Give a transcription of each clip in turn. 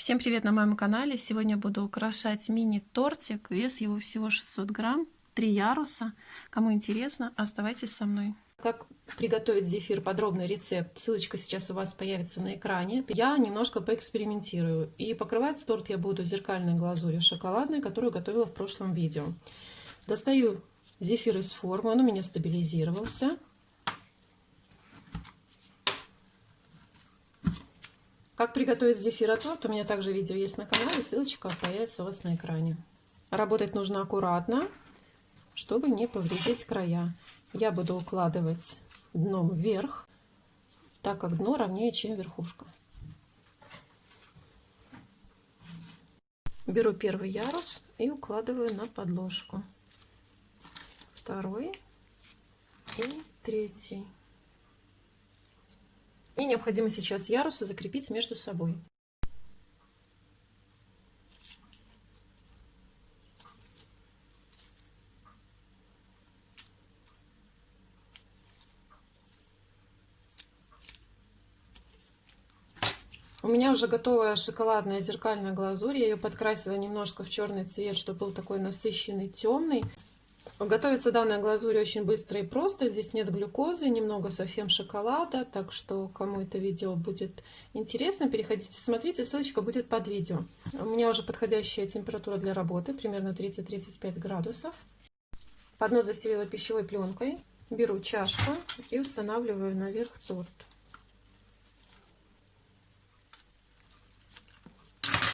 Всем привет на моем канале! Сегодня буду украшать мини-тортик. Вес его всего 600 грамм, три яруса. Кому интересно, оставайтесь со мной. Как приготовить зефир, подробный рецепт, ссылочка сейчас у вас появится на экране. Я немножко поэкспериментирую. И покрывать торт я буду зеркальной глазурью шоколадной, которую готовила в прошлом видео. Достаю зефир из формы, он у меня стабилизировался. Как приготовить зефироторт, у меня также видео есть на канале, ссылочка появится у вас на экране. Работать нужно аккуратно, чтобы не повредить края. Я буду укладывать дном вверх, так как дно ровнее, чем верхушка. Беру первый ярус и укладываю на подложку. Второй и третий. И необходимо сейчас ярусы закрепить между собой. У меня уже готовая шоколадная зеркальная глазурь. Я ее подкрасила немножко в черный цвет, чтобы был такой насыщенный темный. Готовится данная глазурь очень быстро и просто. Здесь нет глюкозы, немного совсем шоколада. Так что, кому это видео будет интересно, переходите, смотрите. Ссылочка будет под видео. У меня уже подходящая температура для работы, примерно 30-35 градусов. Поднос застелила пищевой пленкой. Беру чашку и устанавливаю наверх торт.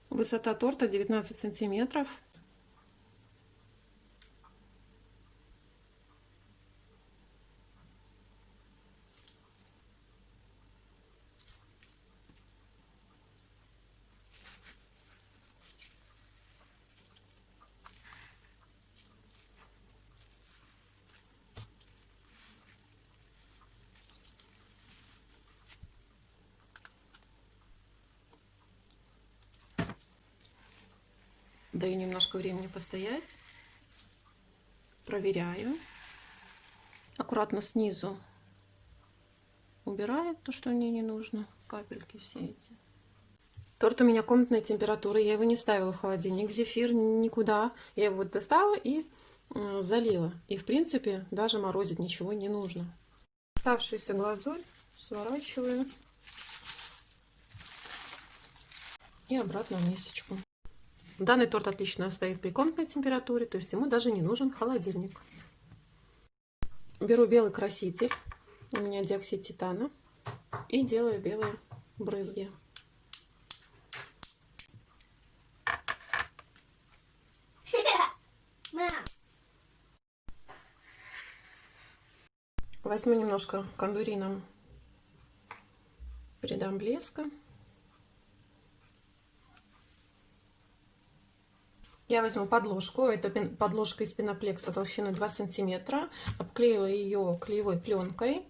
Высота торта 19 сантиметров. Даю немножко времени постоять. Проверяю. Аккуратно снизу убираю то, что мне не нужно. Капельки все эти. Торт у меня комнатной температуры. Я его не ставила в холодильник. Зефир никуда. Я его достала и залила. И в принципе даже морозить ничего не нужно. Оставшуюся глазурь сворачиваю и обратно в мисочку. Данный торт отлично стоит при комнатной температуре, то есть ему даже не нужен холодильник. Беру белый краситель, у меня диоксид титана, и делаю белые брызги. Возьму немножко кондурином, придам блеска. Я возьму подложку, это подложка из пеноплекса толщиной 2 сантиметра, обклеила ее клеевой пленкой.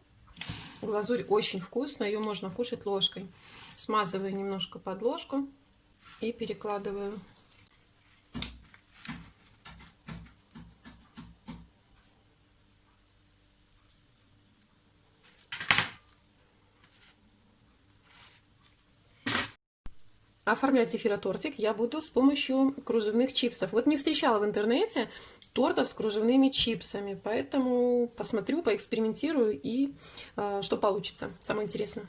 Глазурь очень вкусная, ее можно кушать ложкой. Смазываю немножко подложку и перекладываю оформлять зефиротортик я буду с помощью кружевных чипсов. Вот не встречала в интернете тортов с кружевными чипсами, поэтому посмотрю, поэкспериментирую и э, что получится. Самое интересное.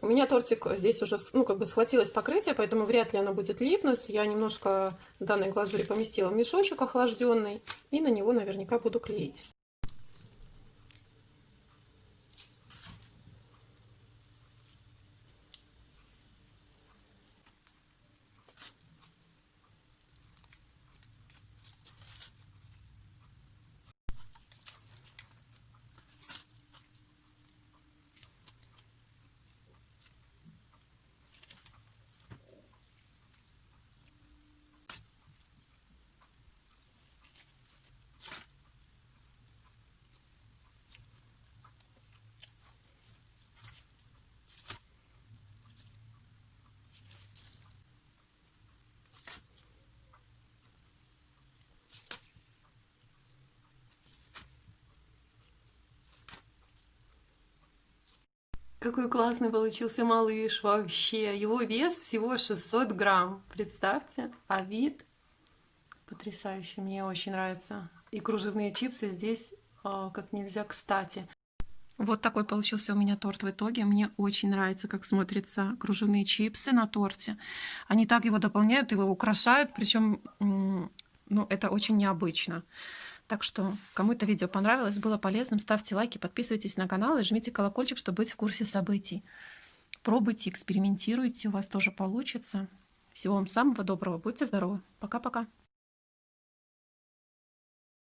У меня тортик здесь уже ну, как бы схватилось покрытие, поэтому вряд ли оно будет липнуть. Я немножко данной глазури поместила в мешочек охлажденный и на него наверняка буду клеить. Какой классный получился малыш вообще. Его вес всего 600 грамм. Представьте. А вид потрясающий. Мне очень нравится. И кружевные чипсы здесь э, как нельзя кстати. Вот такой получился у меня торт в итоге. Мне очень нравится, как смотрятся кружевные чипсы на торте. Они так его дополняют, его украшают, причем ну, это очень необычно. Так что, кому это видео понравилось, было полезным, ставьте лайки, подписывайтесь на канал и жмите колокольчик, чтобы быть в курсе событий. Пробуйте, экспериментируйте, у вас тоже получится. Всего вам самого доброго, будьте здоровы. Пока-пока.